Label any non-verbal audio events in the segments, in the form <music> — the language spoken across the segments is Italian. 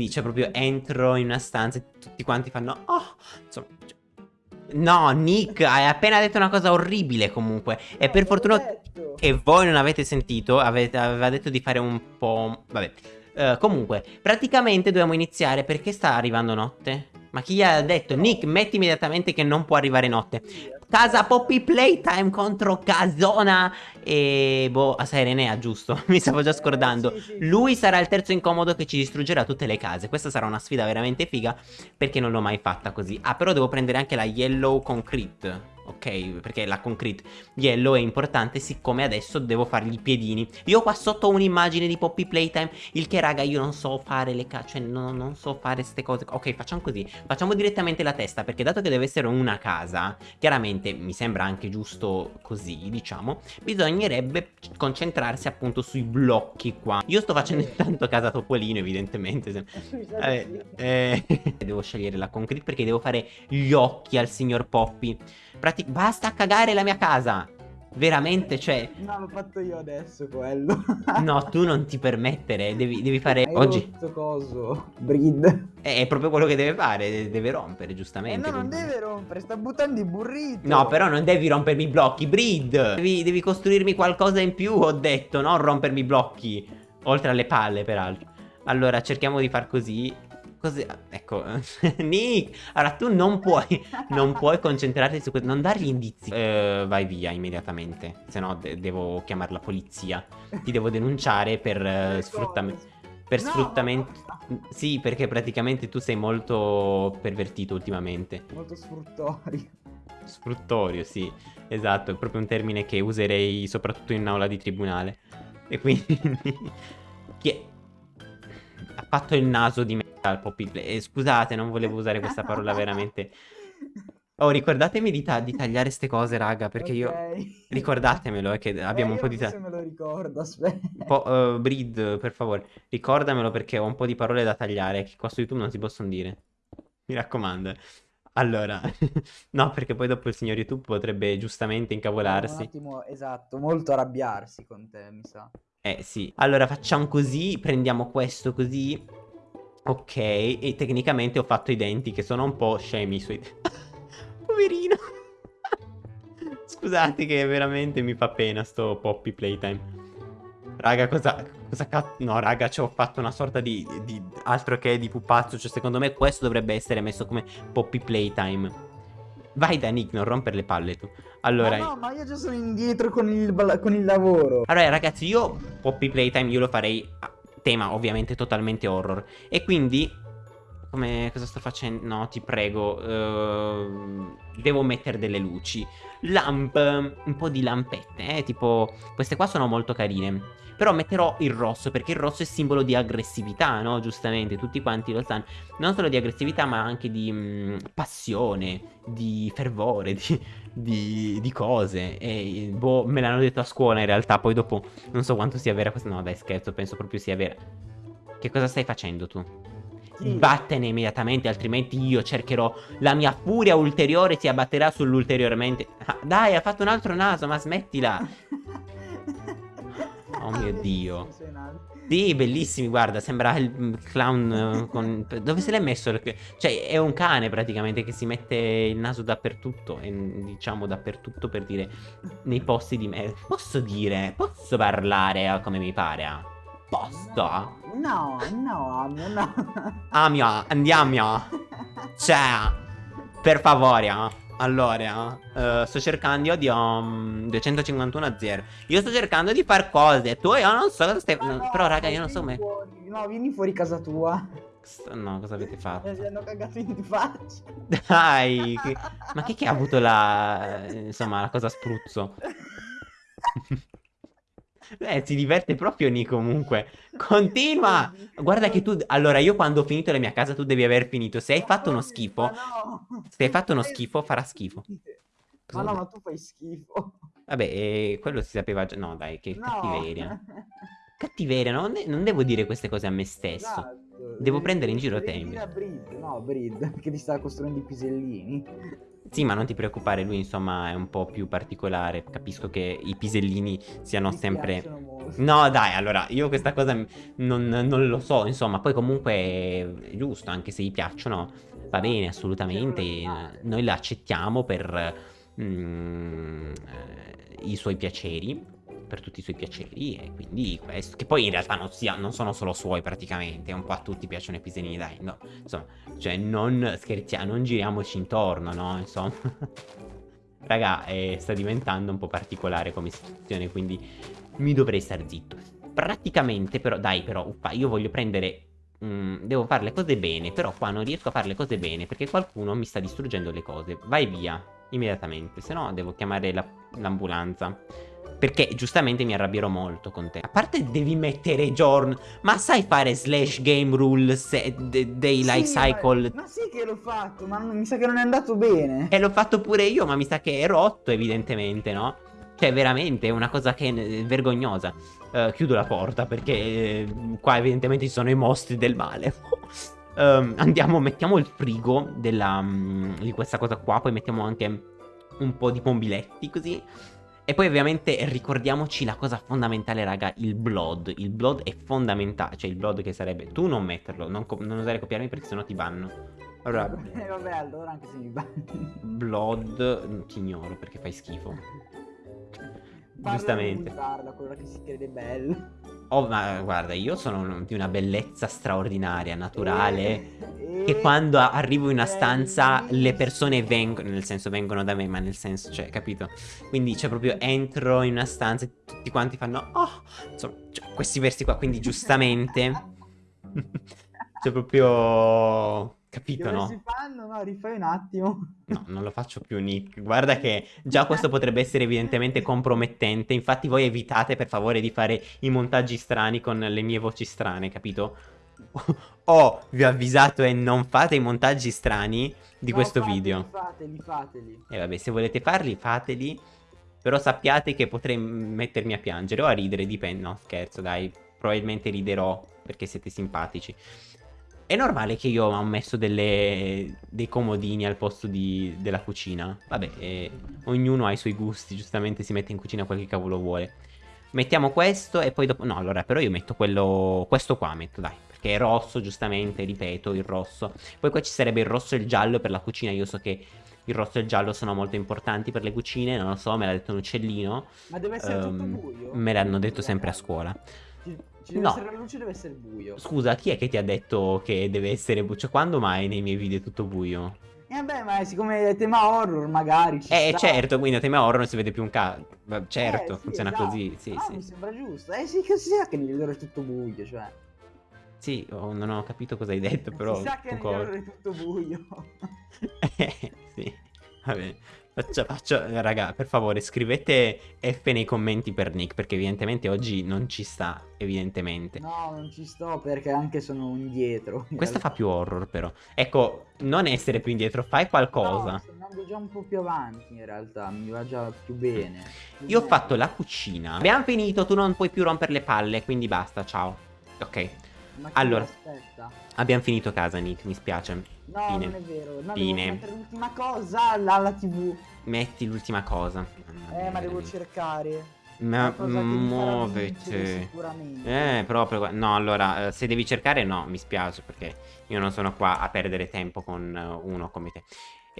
quindi cioè proprio entro in una stanza e tutti quanti fanno oh, insomma, cioè, No, Nick, hai appena detto una cosa orribile comunque. E per fortuna che voi non avete sentito, avete, aveva detto di fare un po'... Vabbè. Uh, comunque, praticamente dobbiamo iniziare perché sta arrivando notte. Ma chi gli ha detto? Nick, metti immediatamente che non può arrivare notte. Casa Poppy Playtime contro Casona e... Boh, a Serenea, giusto? <laughs> Mi stavo già scordando. Lui sarà il terzo incomodo che ci distruggerà tutte le case. Questa sarà una sfida veramente figa perché non l'ho mai fatta così. Ah, però devo prendere anche la Yellow Concrete ok? Perché la concrete yellow è importante siccome adesso devo fargli i piedini. Io qua sotto ho un'immagine di Poppy Playtime, il che raga io non so fare le cacce, cioè non, non so fare queste cose. Ok, facciamo così, facciamo direttamente la testa perché dato che deve essere una casa, chiaramente mi sembra anche giusto così, diciamo, bisognerebbe concentrarsi appunto sui blocchi qua. Io sto facendo intanto casa Topolino evidentemente. <laughs> Eh, eh, <laughs> devo scegliere la concrete perché devo fare gli occhi al signor Poppy. Prati basta cagare la mia casa. Veramente, cioè... No, l'ho fatto io adesso quello. <laughs> no, tu non ti permettere, devi, devi fare... Hai oggi... Rotto coso, Breed. È proprio quello che deve fare, deve rompere, giustamente. Eh no, non deve rompere, sta buttando i burriti. No, però non devi rompermi i blocchi, Breed. Devi, devi costruirmi qualcosa in più, ho detto, non rompermi i blocchi. Oltre alle palle, peraltro. Allora, cerchiamo di far così Così, ecco, <laughs> Nick, allora tu non puoi, non puoi concentrarti su questo, non dargli indizi. Uh, vai via immediatamente, se no de devo chiamare la polizia. Ti devo denunciare per uh, sfruttamento. Per no, sfruttamento. No. Sì, perché praticamente tu sei molto pervertito ultimamente. Molto sfruttorio. Sfruttorio, sì, esatto, è proprio un termine che userei soprattutto in aula di tribunale. E quindi... <laughs> Chi è? Ha fatto il naso di me al Play. Eh, scusate, non volevo usare questa parola veramente. <laughs> Oh, ricordatemi di, ta di tagliare queste cose, raga, perché okay. io... Ricordatemelo, è eh, che abbiamo eh, un po' di... se me lo ricordo, aspetta. Po uh, Breed, per favore, ricordamelo perché ho un po' di parole da tagliare che qua su YouTube non si possono dire. Mi raccomando. Allora, <laughs> no, perché poi dopo il signor YouTube potrebbe giustamente incavolarsi. un attimo, esatto, molto arrabbiarsi con te, mi sa. Eh, sì. Allora, facciamo così, prendiamo questo così Ok, e tecnicamente ho fatto i denti che sono un po' scemi i suoi denti. <laughs> Poverino. <laughs> Scusate che veramente mi fa pena sto Poppy Playtime. Raga, cosa... cosa cazzo... No, raga, ci ho fatto una sorta di, di... Altro che di pupazzo. Cioè, secondo me questo dovrebbe essere messo come Poppy Playtime. Vai da Nick, non rompere le palle tu. Allora... Ma no, ma io già sono indietro con il, con il lavoro. Allora, ragazzi, io Poppy Playtime io lo farei tema ovviamente totalmente horror. E quindi, come cosa sto facendo? No, ti prego, uh, devo mettere delle luci. Lamp, un po' di lampette, eh, tipo, queste qua sono molto carine. Però metterò il rosso, perché il rosso è simbolo di aggressività, no? Giustamente, tutti quanti lo sanno. Non solo di aggressività, ma anche di mh, mm, passione, di fervore, <laughs> di, di, di, cose. E boh, me l'hanno detto a scuola in realtà, poi dopo non so quanto sia vera questa... No, dai, scherzo, penso proprio sia vera. Che cosa stai facendo tu? Sì. Vattene immediatamente, altrimenti io cercherò la mia furia ulteriore si abbatterà sull'ulteriormente. Ah, dai, ha fatto un altro naso, ma smettila. <laughs> Oh mio dio. Sì, bellissimi, guarda, sembra il clown eh, con... <laughs> Dove se l'è messo? Cioè, è un cane praticamente che si mette il naso dappertutto, e, diciamo dappertutto per dire nei posti di me. Posso dire, posso parlare come mi pare? Posso? No, no, Amio, no. Amio, andiamo. Cioè, per favore, ah. Allora, uh, sto cercando di um, 251 a 0. Io sto cercando di far cose. Tu io non so cosa stai. No, Però, raga, io non so come. No, vieni fuori casa tua. No, cosa avete fatto? Mi hanno cagato in faccia. Dai, che... ma chi che ha avuto la. Insomma, la cosa spruzzo? <laughs> Eh, si diverte proprio Ni comunque. Continua! Guarda che tu... Allora, io quando ho finito la mia casa tu devi aver finito. Se hai fatto uno schifo... Se hai fatto uno schifo, farà schifo. Ma no, ma tu fai schifo. Vabbè, eh, quello si sapeva già... No, dai, che no. cattiveria. <laughs> Cattiveria, no? non devo dire queste cose a me stesso. Esatto. Devo prendere in giro te. No, Breed, <laughs> che ti sta costruendo i pisellini. Sì, ma non ti preoccupare, lui insomma è un po' più particolare. Capisco che i pisellini siano Mi sempre No, dai, allora, io questa cosa non, non lo so, insomma, poi comunque è giusto, anche se gli piacciono, va bene, assolutamente, noi la accettiamo per mm, eh, i suoi piaceri, per tutti i suoi piaceri, e quindi questo, che poi in realtà non, sia, non sono solo suoi praticamente, un po' a tutti piacciono i piselini, dai, no, insomma, cioè non scherziamo, non giriamoci intorno, no, insomma... <laughs> Raga, eh, sta diventando un po' particolare come situazione, quindi mi dovrei star zitto. Praticamente, però, dai, però, uffa, io voglio prendere... Mm, devo fare le cose bene, però qua non riesco a fare le cose bene perché qualcuno mi sta distruggendo le cose. Vai via, immediatamente, se no devo chiamare l'ambulanza. La, perché giustamente mi arrabbierò molto con te. A parte devi mettere giorno. Ma sai fare slash game rules dei life sì, cycle? Ma, ma sì che l'ho fatto, ma mi sa che non è andato bene. E l'ho fatto pure io, ma mi sa che è rotto evidentemente, no? Cioè veramente è una cosa che è vergognosa. Uh, chiudo la porta perché uh, qua evidentemente ci sono i mostri del male. uh, <laughs> andiamo, mettiamo il frigo della, um, di questa cosa qua, poi mettiamo anche un po' di pombiletti così. E poi ovviamente ricordiamoci la cosa fondamentale raga, il blood. Il blood è fondamentale, cioè il blood che sarebbe... Tu non metterlo, non, non osare copiarmi perché sennò ti vanno. Allora... <laughs> Eh, vabbè, allora anche se mi banni. Blood, ti ignoro perché fai schifo. Giustamente. Guarda, quello che si crede bello. Oh, ma guarda, io sono di una bellezza straordinaria, naturale. <laughs> Che quando arrivo in una stanza le persone vengono, nel senso vengono da me, ma nel senso, cioè, capito? Quindi, cioè, proprio entro in una stanza e tutti quanti fanno, oh, insomma, cioè, questi versi qua, quindi giustamente. <laughs> cioè, proprio Capito, Dove no? si fanno? No, rifai un attimo. No, non lo faccio più, Nick. Guarda che già questo potrebbe essere evidentemente compromettente. Infatti voi evitate per favore di fare i montaggi strani con le mie voci strane, capito? Oh, vi ho avvisato e non fate i montaggi strani di no, questo fateli, video. Fateli, fateli. E vabbè, se volete farli, fateli. Però sappiate che potrei mettermi a piangere o a ridere, dipende. No, scherzo, dai. Probabilmente riderò perché siete simpatici. È normale che io ho messo delle, dei comodini al posto di, della cucina. Vabbè, eh, ognuno ha i suoi gusti, giustamente si mette in cucina quel che cavolo vuole. Mettiamo questo e poi dopo... No, allora, però io metto quello... Questo qua metto, dai. Perché è rosso, giustamente, ripeto, il rosso. Poi qua ci sarebbe il rosso e il giallo per la cucina. Io so che il rosso e il giallo sono molto importanti per le cucine. Non lo so, me l'ha detto un uccellino. Ma deve essere um, tutto ehm, buio? Me l'hanno detto sempre a scuola. Ci deve no. essere la luce deve essere buio. Scusa, chi è che ti ha detto che deve essere buio? Cioè, quando mai nei miei video è tutto buio? E eh vabbè, ma siccome è tema horror, magari Eh, sta. certo, quindi a tema horror non si vede più un cazzo. Certo, eh, sì, funziona esatto. così, sì, ah, sì. mi sembra giusto. Eh sì, che si sa che nel video è tutto buio, cioè. Sì, oh, non ho capito cosa hai detto, però... Si sa che video è tutto buio. <laughs> eh, sì, vabbè. Faccio, faccio, raga, per favore, scrivete F nei commenti per Nick, perché evidentemente oggi non ci sta, evidentemente. No, non ci sto perché anche sono indietro. In Questa fa più horror, però. Ecco, non essere più indietro, fai qualcosa. No, sto andando già un po' più avanti, in realtà, mi va già più bene. Più Io bene. ho fatto la cucina. Abbiamo finito, tu non puoi più rompere le palle, quindi basta, ciao. Ok. Ma allora, aspetta. abbiamo finito casa, Nick, mi spiace. No, Fine. non è vero. No, Fine. l'ultima cosa alla TV. Metti l'ultima cosa. Eh, ma devo cercare. Ma muovete. Eh, proprio. No, allora, eh, se devi cercare, no, mi spiace perché io non sono qua a perdere tempo con uh, uno come te.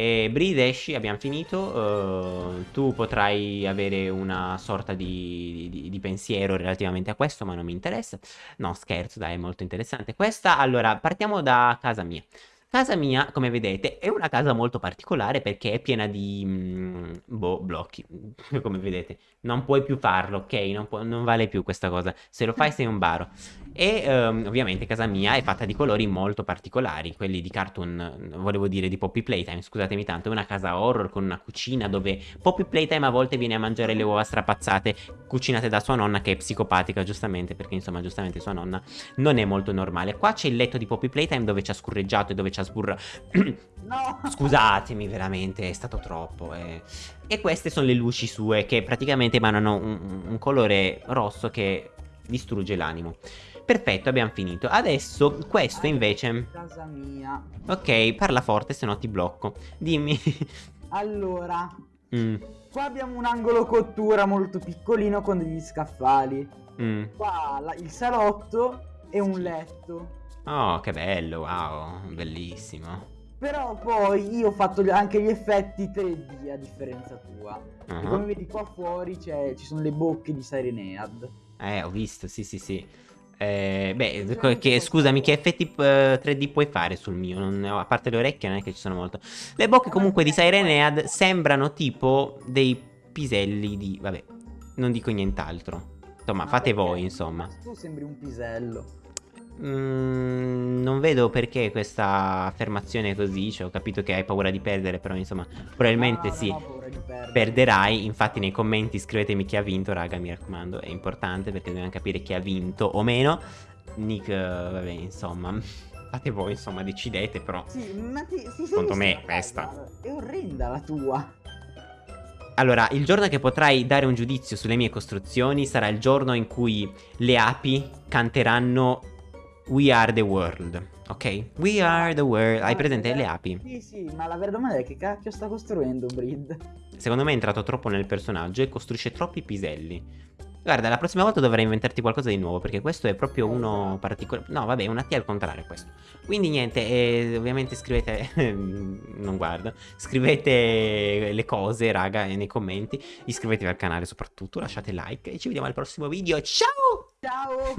E Bride, esci, abbiamo finito. Uh, tu potrai avere una sorta di, di, di, pensiero relativamente a questo, ma non mi interessa. No, scherzo, dai, è molto interessante. Questa, allora, partiamo da casa mia. Casa mia, come vedete, è una casa molto particolare perché è piena di mm, boh, blocchi, <laughs> come vedete. Non puoi più farlo, ok? Non, può, non, vale più questa cosa. Se lo fai sei un baro. E um, ovviamente casa mia è fatta di colori molto particolari, quelli di cartoon, volevo dire di Poppy Playtime, scusatemi tanto, è una casa horror con una cucina dove Poppy Playtime a volte viene a mangiare le uova strapazzate cucinate da sua nonna che è psicopatica giustamente, perché insomma giustamente sua nonna non è molto normale. Qua c'è il letto di Poppy Playtime dove ci ha scurreggiato e dove ci ha sburrato. no! <clears throat> Scusatemi veramente, è stato troppo. Eh. E queste sono le luci sue che praticamente emanano un, un colore rosso che distrugge l'animo. Perfetto, abbiamo finito. Adesso questo invece... Casa mia. Ok, parla forte, se no ti blocco. Dimmi. Allora, Mm, Qua abbiamo un angolo cottura molto piccolino con degli scaffali. mm. Qua la- il salotto e un letto. Oh, che bello, wow, bellissimo. Però poi io ho fatto anche gli effetti 3D a differenza tua. E Ah. come vedi qua fuori c'è- ci sono le bocche di Sirenead. Eh, ho visto, sì, sì, sì. Eh, beh, che- scusami, che effetti eh, 3D puoi fare sul mio? Ho- a parte le orecchie, non è che ci sono molto. Le bocche comunque di Sirenead sembrano tipo dei piselli di... Vabbè, non dico nient'altro. Insomma, Ma fate voi, insomma. Tu sembri un pisello. Mm, non vedo perché questa affermazione così. Cioè, ho capito che hai paura di perdere, però insomma, probabilmente No, no, sì. Perderai, infatti nei commenti scrivetemi chi ha vinto, raga, mi raccomando, è importante perché dobbiamo capire chi ha vinto o meno. Nick, eh, vabbè, insomma, <laughs> fate voi, insomma, decidete però. Sì, ma ti, ti Secondo me, la questa. È orrenda la tua. Allora, il giorno che potrai dare un giudizio sulle mie costruzioni sarà il giorno in cui le api canteranno We are the world, ok? We are the world. Hai presente le api? Sì, sì, ma la vera domanda è che cacchio sta costruendo Brid? Secondo me è entrato troppo nel personaggio e costruisce troppi piselli. Guarda, la prossima volta dovrai inventarti qualcosa di nuovo perché questo è proprio uno particolare. No, vabbè, una T al contrario questo. Quindi niente, eh, ovviamente scrivete <laughs> non guardo. Scrivete le cose, raga, nei commenti. Iscrivetevi al canale soprattutto, lasciate like e ci vediamo al prossimo video. Ciao! Ciao!